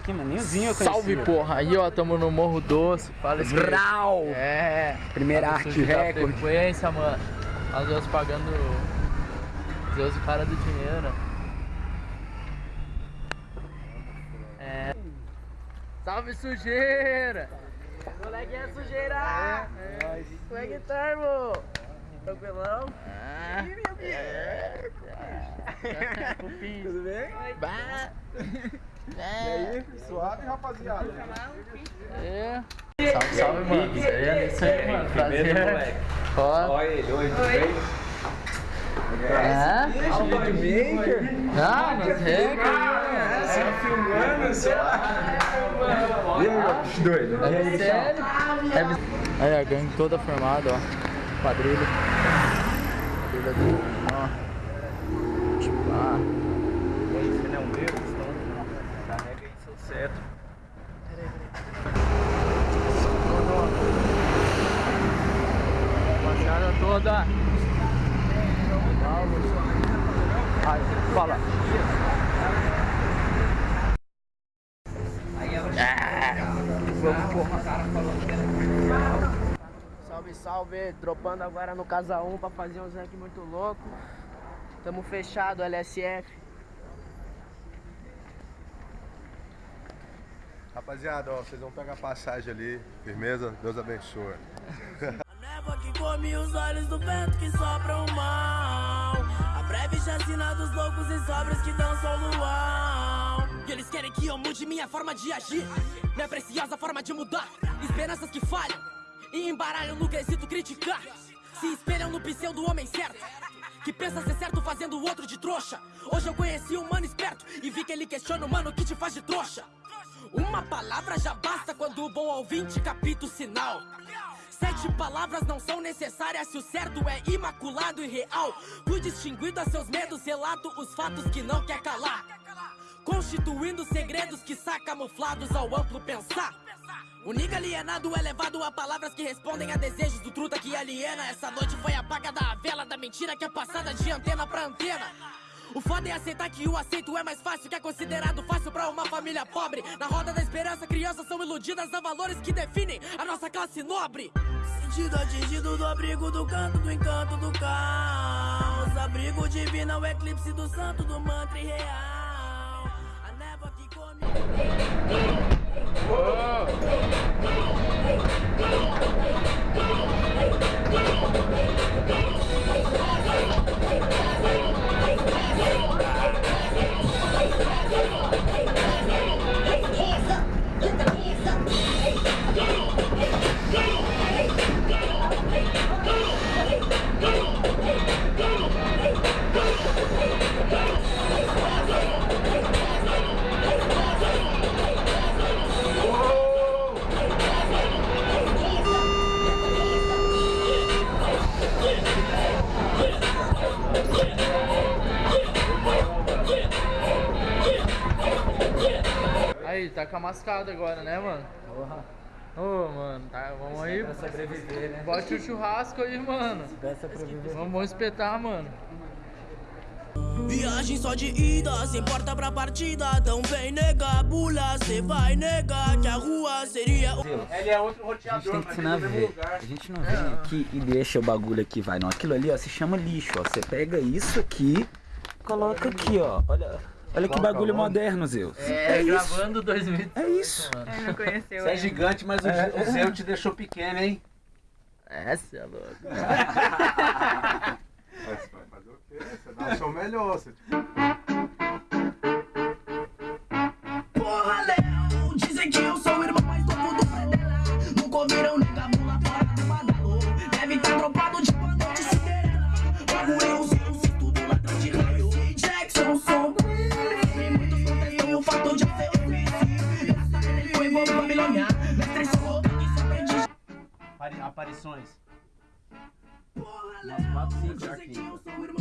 Aqui, maninhozinho, eu Salve, porra. Aí, ó, tamo no Morro Doce. Fala esse Vral! É. Primeira Tá arte recorde. frequência, mano. Às vezes pagando. Deus o cara do dinheiro. É. Salve, sujeira! Moleque é sujeira! É, Como é que tá, irmão? Tranquilão? Ah. Tudo bem? Bah. E aí, suave, rapaziada? É. Salve, salve, mano. Isso aí, é isso aí, mano. Primeiro, Prazer. moleque. Ó. Olha ele, oi, tudo bem? É? Videomaker? Ah, mas é, Você filmando, você... E aí, bicho doido? É sério? É, aí a gangue toda formada, ó. Quadrilha. Quadrilha do. Ó. Tipo, ah. Esse não é o meu, então carrega aí seu cetro. Rapaziada toda. Salve, salve! Dropando agora no Casa 1 pra fazer um rank muito louco. Tamo fechado, LSF. Rapaziada, ó, vocês vão pegar passagem ali, firmeza? Deus abençoe. Come os olhos do vento que sopra o mal. A breve chacina dos loucos e sobres que dançam luau. E eles querem que eu mude minha forma de agir. Minha preciosa forma de mudar. Esperanças que falham E embaralham no quesito criticar. Se espelham no pseudo homem certo Que pensa ser certo fazendo o outro de trouxa. Hoje eu conheci um mano esperto E vi que ele questiona o mano que te faz de trouxa. Uma palavra já basta quando o bom ouvinte capita o sinal Sete palavras não são necessárias se o certo é imaculado e real. Fui distinguido a seus medos, relato os fatos que não quer calar. Constituindo segredos que camuflados ao amplo pensar. O nigga alienado é levado a palavras que respondem a desejos do truta que aliena. Essa noite foi a vela da mentira que é passada de antena pra antena. O foda é aceitar que o aceito é mais fácil, que é considerado fácil pra uma família pobre. Na roda da esperança, crianças são iludidas a valores que definem a nossa classe nobre. Sentido atingido do abrigo do canto do encanto do caos. Abrigo divino, o eclipse do santo do mantra irreal. Aí, tá com a mascada agora, né, mano? Ô, mano, tá, vamos aí. sobreviver, né? Bote o churrasco aí, mano. Pra. Vamos espetar, mano. Viagem só de ida, sem porta pra partida. Então vem negar, bula, cê vai negar que a rua seria. Ele é outro A gente roteador, tem que mas ensinar a no mesmo ver. A gente não vem aqui e deixa o bagulho aqui, vai. Não, aquilo ali, ó, se chama lixo, ó. Você pega isso aqui, coloca aqui, ó. Olha, olha que bagulho moderno, Zeus. É, isso. gravando 2000. É isso. Não conheceu Você é gigante, mas o, o Zé te deixou pequeno, hein? Essa é louca. Você o dá o seu melhor, você... Porra, Léo, dizem que eu sou o irmão mais novo do Fredela. Nunca ouviram nega mula fora do badalô. Deve tá dropado de uma noite Cinderela. Logo eu sei o cinto do ladrão de raio. Jackson, sou E muitos contestam o fato de eu ser. Graças a ele foi bom Babilônia. Mestre sou que se aprende. Apari- Aparições. Porra, Léo, dizem que eu sou o irmão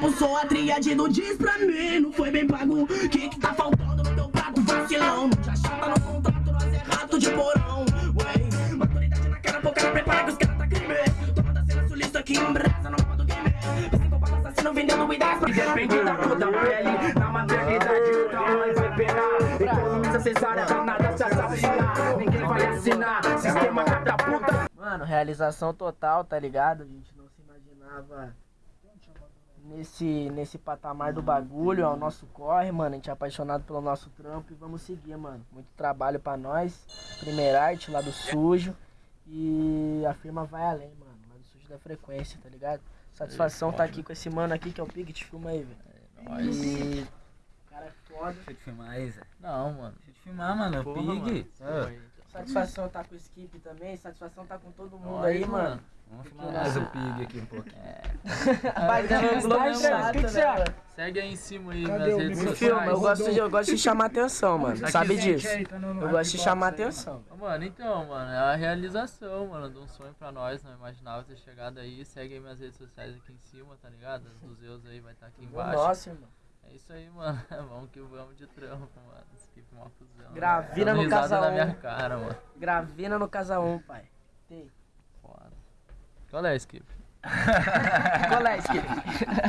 Eu sou a tríade do diz pra mim, não foi bem pago. Que que tá faltando no teu prato, vacilão? Não te achata no contrato, nós é rato de porão. Ué, maturidade na cara, cara, prepara que os caras tá crime. Toma da cena sulista aqui em brasa, no mapa do game. Psicopata assassino vendendo ideias pra Depende da cor da pele, na maternidade o tamanho vai penar. Então essa cesárea danada se assassinar. Ninguém vai assinar, sistema catapulta. Mano, realização total, tá ligado? A gente não se imaginava nesse, nesse patamar do bagulho, é o nosso corre, mano. A gente é apaixonado pelo nosso trampo e vamos seguir, mano. Muito trabalho pra nós. Primeira arte lá do sujo. E a firma vai além, mano. Lá do sujo da frequência, tá ligado? Satisfação tá aqui com esse mano aqui que é o Pig, filma aí, velho. E. Cara é foda. Deixa eu te filmar aí, Zé. Não, mano. Deixa eu te filmar, mano. Porra, Pig. mano. Satisfação tá com o Skip também, satisfação tá com todo mundo Nós, aí, mano. Vamos filmar mais o Pig aqui um pouquinho. Vai Tá dando Globo tá né, mano? Segue aí em cima aí, Cadê minhas o redes Me sociais. filma, eu gosto, de, eu gosto de chamar atenção, mano. Aqui, Sabe disso? aí, tá no- Eu gosto de chamar aí, atenção. Mano, então, mano, é a realização, mano, de um sonho pra nós, não imaginava ter chegado aí. Segue aí minhas redes sociais aqui em cima, tá ligado? As dos Zeus aí vai estar aqui embaixo. Nossa, irmão. É isso aí, mano. Vamos que vamos de trampo, mano. Skip uma fusão. Gravina Dando no Casa na um. minha cara, mano. Gravina no Casa 1, pai. Tem. Foda. Qual é, Skip? Qual é, Skip?